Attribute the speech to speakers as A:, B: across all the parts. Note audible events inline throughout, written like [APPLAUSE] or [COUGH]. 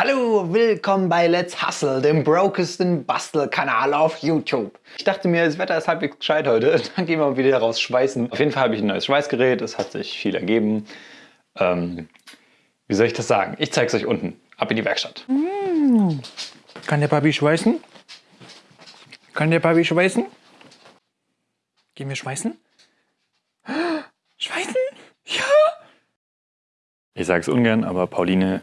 A: Hallo, willkommen bei Let's Hustle, dem brokesten Bastelkanal auf YouTube. Ich dachte mir, das Wetter ist halbwegs gescheit heute, [LAUGHS] dann gehen wir wieder raus schweißen. Auf jeden Fall habe ich ein neues Schweißgerät, es hat sich viel ergeben. Ähm, wie soll ich das sagen? Ich zeige es euch unten. Ab in die Werkstatt.
B: Mmh. Kann der Papi schweißen? Kann der Papi schweißen? Gehen wir schweißen? [GASPS] Schweißen? Ja!
A: Ich sage es ungern, aber Pauline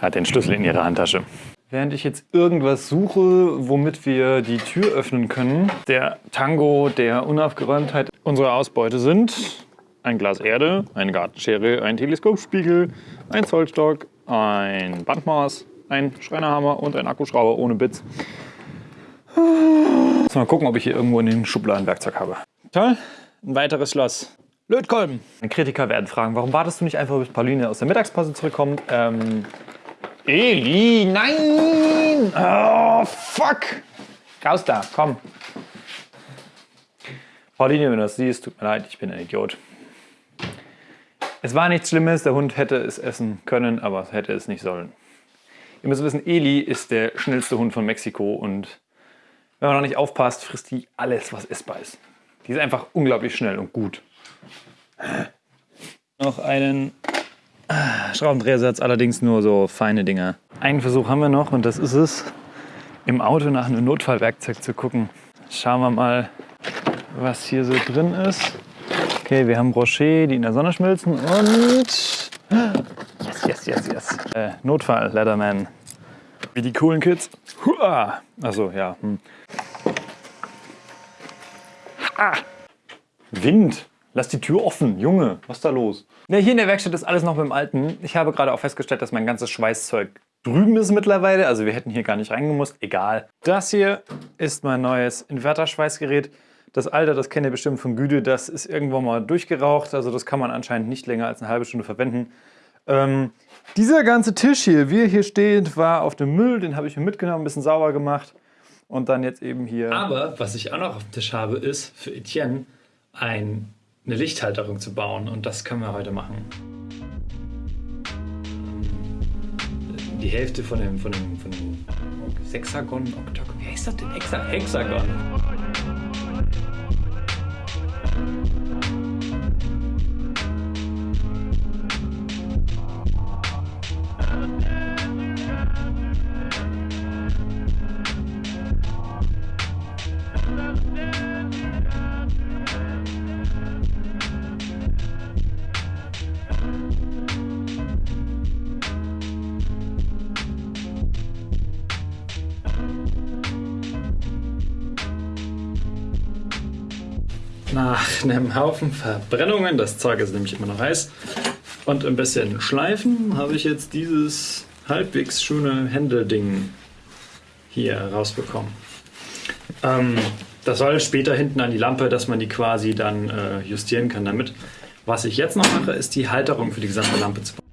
A: hat den Schlüssel in ihrer Handtasche. Während ich jetzt irgendwas suche, womit wir die Tür öffnen können, der Tango der Unaufgeräumtheit unserer Ausbeute sind ein Glas Erde, eine Gartenschere, ein Teleskopspiegel, ein Zollstock, ein Bandmaß, ein Schreinerhammer und ein Akkuschrauber ohne Bits. Jetzt mal gucken, ob ich hier irgendwo in den Schubladen Werkzeug habe. Toll, ein weiteres Schloss. Lötkolben. Kritiker werden fragen, warum wartest du nicht einfach, bis Pauline aus der Mittagspause zurückkommt? Ähm, Eli, nein! Oh, fuck! Raus da, komm. Pauline, wenn du das siehst, tut mir leid, ich bin ein Idiot. Es war nichts Schlimmes, der Hund hätte es essen können, aber hätte es nicht sollen. Ihr müsst wissen, Eli ist der schnellste Hund von Mexiko und wenn man noch nicht aufpasst, frisst die alles, was essbar ist. Die ist einfach unglaublich schnell und gut. Noch einen Schraubendrehersatz, allerdings nur so feine Dinger. Einen Versuch haben wir noch und das ist es, im Auto nach einem Notfallwerkzeug zu gucken. Schauen wir mal, was hier so drin ist. Okay, wir haben Rocher, die in der Sonne schmilzen und... Yes, yes, yes, yes. Äh, Notfall, Leatherman. Wie die coolen Kids. Hua! Achso, ja. Hm. Ah! Wind! Lass die Tür offen, Junge, was ist da los? Ja, hier in der Werkstatt ist alles noch beim Alten. Ich habe gerade auch festgestellt, dass mein ganzes Schweißzeug drüben ist mittlerweile. Also wir hätten hier gar nicht reingemusst, egal. Das hier ist mein neues Inverter-Schweißgerät. Das Alter, das kennt ihr bestimmt von Güte, das ist irgendwann mal durchgeraucht. Also das kann man anscheinend nicht länger als eine halbe Stunde verwenden. Ähm, dieser ganze Tisch hier, wie er hier steht, war auf dem Müll. Den habe ich mir mitgenommen, ein bisschen sauber gemacht. Und dann jetzt eben hier...
C: Aber was ich auch noch auf dem Tisch habe, ist für Etienne ein, eine Lichthalterung zu bauen. Und das können wir heute machen. Die Hälfte von dem, von dem, von dem Sexagon, Oktagon, wie heißt das denn? Hexa Hexagon. Nach einem Haufen Verbrennungen, das Zeug ist nämlich immer noch heiß, und ein bisschen Schleifen habe ich jetzt dieses halbwegs schöne Händelding hier rausbekommen. Ähm, das soll später hinten an die Lampe, dass man die quasi dann äh, justieren kann damit. Was ich jetzt noch mache, ist die Halterung für die gesamte Lampe zu bauen.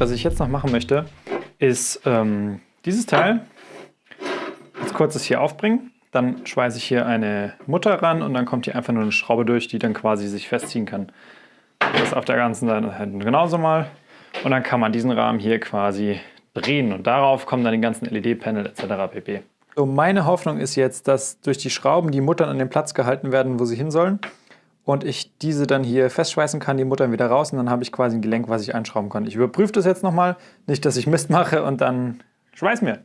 A: Was ich jetzt noch machen möchte, ist ähm, dieses Teil als kurzes hier aufbringen. Dann schweiße ich hier eine Mutter ran und dann kommt hier einfach nur eine Schraube durch, die dann quasi sich festziehen kann. Das auf der ganzen Seite genauso mal. Und dann kann man diesen Rahmen hier quasi drehen und darauf kommen dann die ganzen LED-Panel etc. pp. So, meine Hoffnung ist jetzt, dass durch die Schrauben die Muttern an den Platz gehalten werden, wo sie hin sollen und ich diese dann hier festschweißen kann, die Muttern wieder raus und dann habe ich quasi ein Gelenk, was ich einschrauben kann. Ich überprüfe das jetzt nochmal, nicht, dass ich Mist mache und dann Schweiß mir.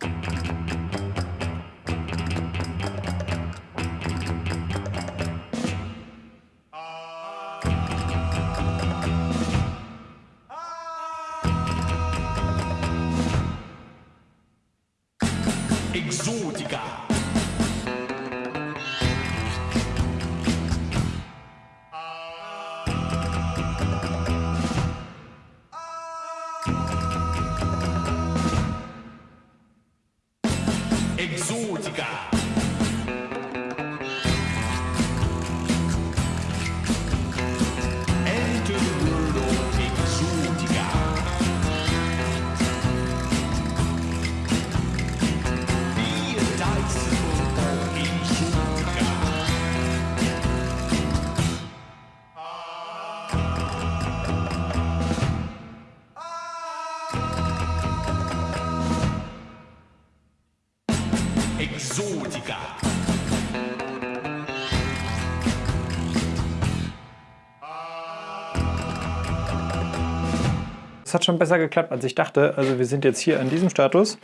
D: Exotica. Exotica. Exotica.
A: Es hat schon besser geklappt, als ich dachte. Also wir sind jetzt hier an diesem Status.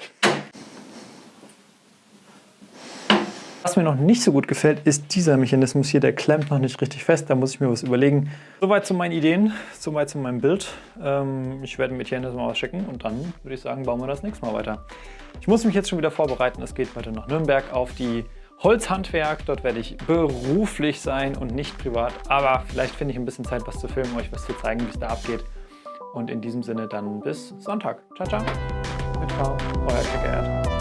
A: Was mir noch nicht so gut gefällt, ist dieser Mechanismus hier. Der klemmt noch nicht richtig fest. Da muss ich mir was überlegen. Soweit zu meinen Ideen, soweit zu meinem Bild. Ähm, ich werde mit hier das mal ausschicken und dann würde ich sagen, bauen wir das nächste Mal weiter. Ich muss mich jetzt schon wieder vorbereiten. Es geht weiter nach Nürnberg auf die Holzhandwerk. Dort werde ich beruflich sein und nicht privat. Aber vielleicht finde ich ein bisschen Zeit, was zu filmen, euch was zu zeigen, wie es da abgeht. Und in diesem Sinne dann bis Sonntag. Ciao, ciao. Mit V, euer Checkert.